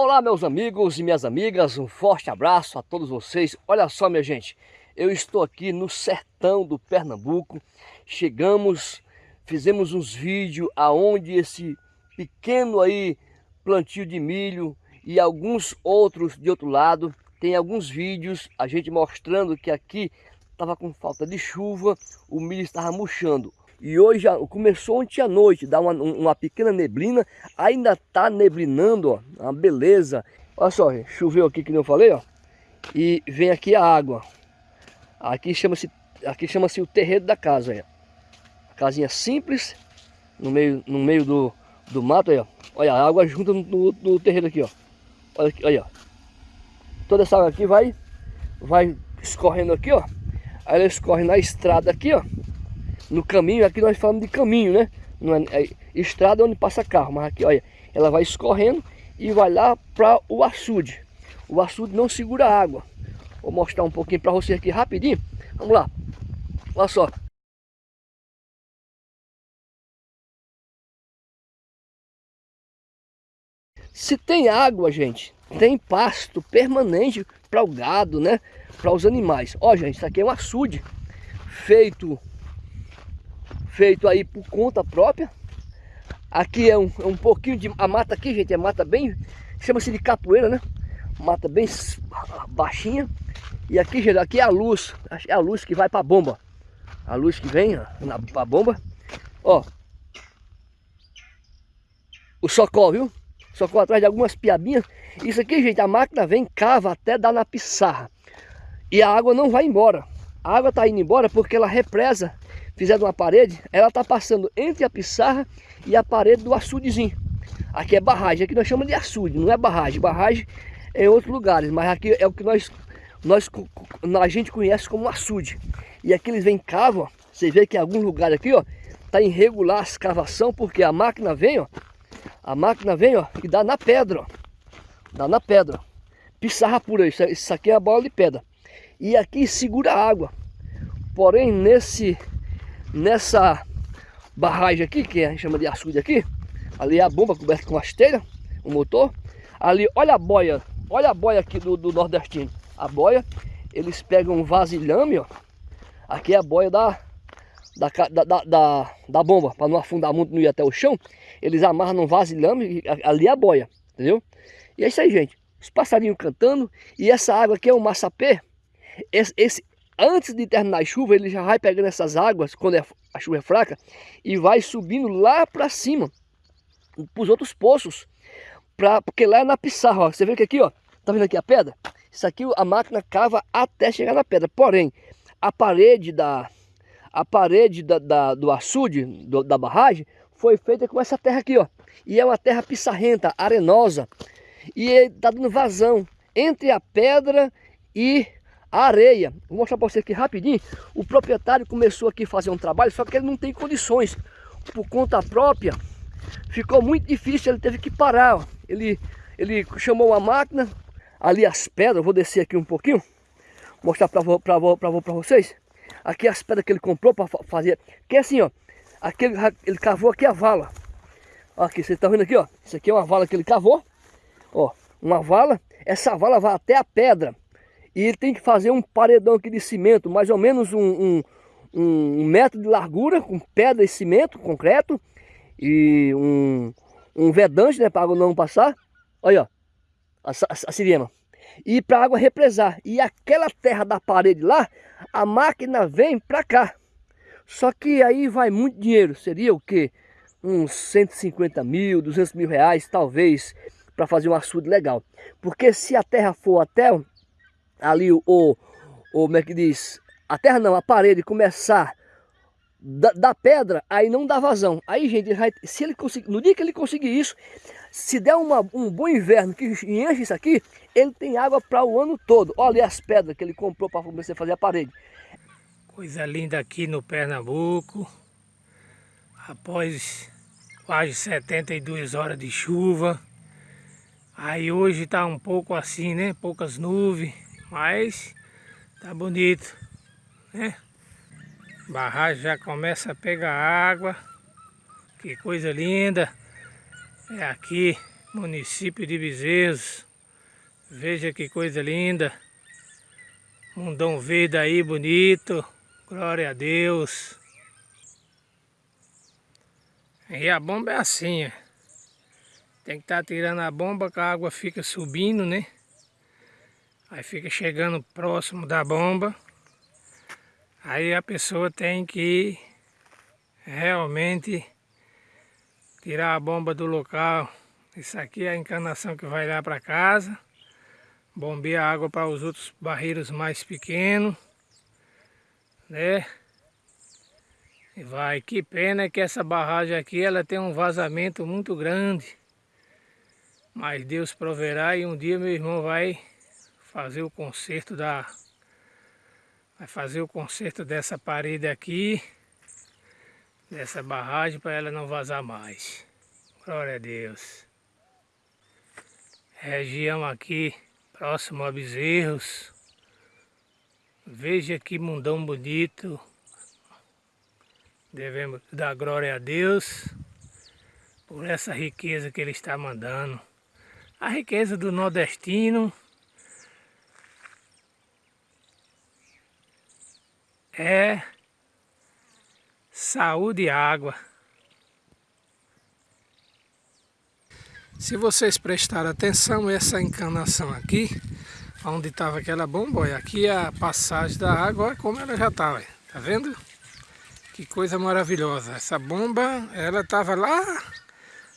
Olá meus amigos e minhas amigas, um forte abraço a todos vocês. Olha só minha gente, eu estou aqui no sertão do Pernambuco. Chegamos, fizemos uns vídeos aonde esse pequeno aí plantio de milho e alguns outros de outro lado. Tem alguns vídeos a gente mostrando que aqui estava com falta de chuva, o milho estava murchando. E hoje começou ontem à noite, dá uma, uma pequena neblina, ainda tá neblinando, ó, uma beleza. Olha só, choveu aqui que eu falei, ó. E vem aqui a água. Aqui chama-se aqui chama-se o terreiro da casa, ó. A casinha simples, no meio, no meio do, do mato, ó. Olha, a água junta no, no terreiro aqui, ó. Olha aqui, olha. Toda essa água aqui vai, vai escorrendo aqui, ó. Aí ela escorre na estrada aqui, ó no caminho, aqui nós falamos de caminho, né? Não é, é estrada onde passa carro, mas aqui, olha, ela vai escorrendo e vai lá para o açude. O açude não segura água. Vou mostrar um pouquinho para você aqui rapidinho. Vamos lá. Olha só. Se tem água, gente, tem pasto permanente para o gado, né? Para os animais. Ó, gente, isso aqui é um açude feito feito aí por conta própria. Aqui é um, é um pouquinho de... A mata aqui, gente, é mata bem... Chama-se de capoeira, né? Mata bem baixinha. E aqui, gente, aqui é a luz. É a luz que vai para a bomba. A luz que vem na bomba. Ó. O socó, viu? Socó atrás de algumas piabinhas. Isso aqui, gente, a máquina vem, cava até dar na pissarra. E a água não vai embora. A água tá indo embora porque ela represa fizeram uma parede, ela está passando entre a pissarra e a parede do açudezinho. Aqui é barragem, aqui nós chamamos de açude, não é barragem. Barragem é em outros lugares, mas aqui é o que nós, nós a gente conhece como açude. E aqui eles vêm cavam, você vê que em algum lugar aqui, ó, tá irregular a escavação, porque a máquina vem, ó, a máquina vem, ó, e dá na pedra, ó, dá na pedra. Pissarra pura, isso, isso aqui é a bola de pedra. E aqui segura a água. Porém, nesse nessa barragem aqui, que a gente chama de açude aqui, ali é a bomba coberta com esteira, o motor. Ali, olha a boia, olha a boia aqui do, do nordestino. A boia, eles pegam um vasilhame, ó. Aqui é a boia da, da, da, da, da bomba, para não afundar muito, não ir até o chão. Eles amarram num vasilhame, ali é a boia, entendeu? E é isso aí, gente. Os passarinhos cantando. E essa água aqui é um massapê. Esse, esse, antes de terminar a chuva, ele já vai pegando essas águas, quando é, a chuva é fraca, e vai subindo lá para cima, para os outros poços, pra, porque lá é na pissarra, você vê que aqui, ó, tá vendo aqui a pedra? Isso aqui a máquina cava até chegar na pedra, porém, a parede da, a parede da, da do açude, do, da barragem, foi feita com essa terra aqui, ó, e é uma terra pissarrenta, arenosa, e tá dando vazão entre a pedra e a areia. Vou mostrar para você aqui rapidinho. O proprietário começou aqui a fazer um trabalho, só que ele não tem condições. Por conta própria, ficou muito difícil, ele teve que parar. Ele, ele chamou uma máquina, ali as pedras, vou descer aqui um pouquinho, mostrar para vocês. Aqui as pedras que ele comprou para fazer, que é assim, ó, aqui ele, ele cavou aqui a vala. Aqui, vocês estão vendo aqui, ó, isso aqui é uma vala que ele cavou, ó, uma vala, essa vala vai até a pedra. E ele tem que fazer um paredão aqui de cimento, mais ou menos um, um, um metro de largura, com pedra e cimento, concreto. E um, um vedante, né, para a água não passar. Olha, ó, a, a, a sirema. E para a água represar. E aquela terra da parede lá, a máquina vem para cá. Só que aí vai muito dinheiro. Seria o quê? Uns 150 mil, 200 mil reais, talvez, para fazer um açude legal. Porque se a terra for até ali o, o, como é que diz, a terra não, a parede começar da, da, pedra, aí não dá vazão. Aí, gente, vai, se ele conseguir, no dia que ele conseguir isso, se der uma, um bom inverno que enche isso aqui, ele tem água para o ano todo. Olha as pedras que ele comprou para começar a fazer a parede. Coisa linda aqui no Pernambuco. Após quase 72 horas de chuva. Aí hoje está um pouco assim, né? Poucas nuvens. Mas tá bonito, né? Barragem já começa a pegar água. Que coisa linda. É aqui município de Bezerros. Veja que coisa linda. Mundão verde aí, bonito. Glória a Deus. E a bomba é assim. Tem que estar tá tirando a bomba que a água fica subindo, né? Aí fica chegando próximo da bomba. Aí a pessoa tem que realmente tirar a bomba do local. Isso aqui é a encanação que vai lá para casa. Bombear água para os outros barreiros mais pequenos. Né? E vai, que pena que essa barragem aqui ela tem um vazamento muito grande. Mas Deus proverá e um dia meu irmão vai fazer o conserto da vai fazer o conserto dessa parede aqui dessa barragem para ela não vazar mais. Glória a Deus. Região aqui próximo a Bezerros. Veja que mundão bonito. Devemos dar glória a Deus por essa riqueza que ele está mandando. A riqueza do nordestino é saúde e água. Se vocês prestarem atenção, essa encanação aqui, onde estava aquela bomba, olha, aqui é a passagem da água, olha como ela já está, tá vendo? Que coisa maravilhosa. Essa bomba, ela estava lá,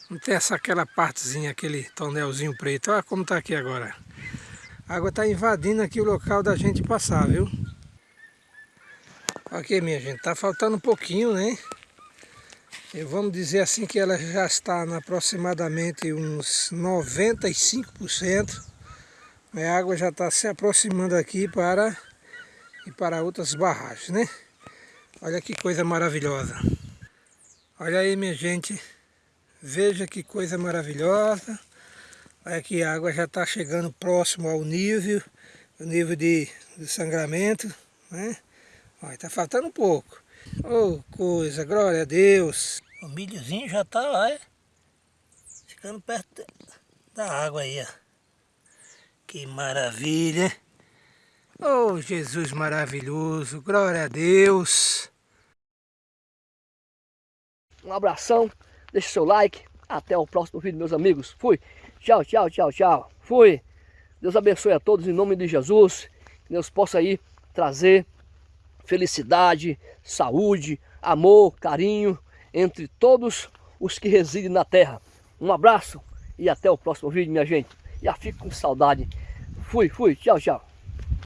não tem essa aquela partezinha, aquele tonelzinho preto, olha como está aqui agora. A água está invadindo aqui o local da gente passar, viu? Aqui, minha gente, tá faltando um pouquinho, né? Vamos dizer assim que ela já está na aproximadamente uns 95%. A água já está se aproximando aqui para e para outras barragens, né? Olha que coisa maravilhosa. Olha aí, minha gente. Veja que coisa maravilhosa. Olha que a água já está chegando próximo ao nível, o nível de, de sangramento, né? Olha, tá faltando um pouco. Oh, coisa, glória a Deus. O milhozinho já tá, olha, ficando perto da água aí, ó. Que maravilha. Oh, Jesus maravilhoso, glória a Deus. Um abração, deixa seu like. Até o próximo vídeo, meus amigos. Fui. Tchau, tchau, tchau, tchau. Fui. Deus abençoe a todos em nome de Jesus. Que Deus possa aí trazer felicidade, saúde, amor, carinho entre todos os que residem na terra. Um abraço e até o próximo vídeo, minha gente. Já fico com saudade. Fui, fui. Tchau, tchau.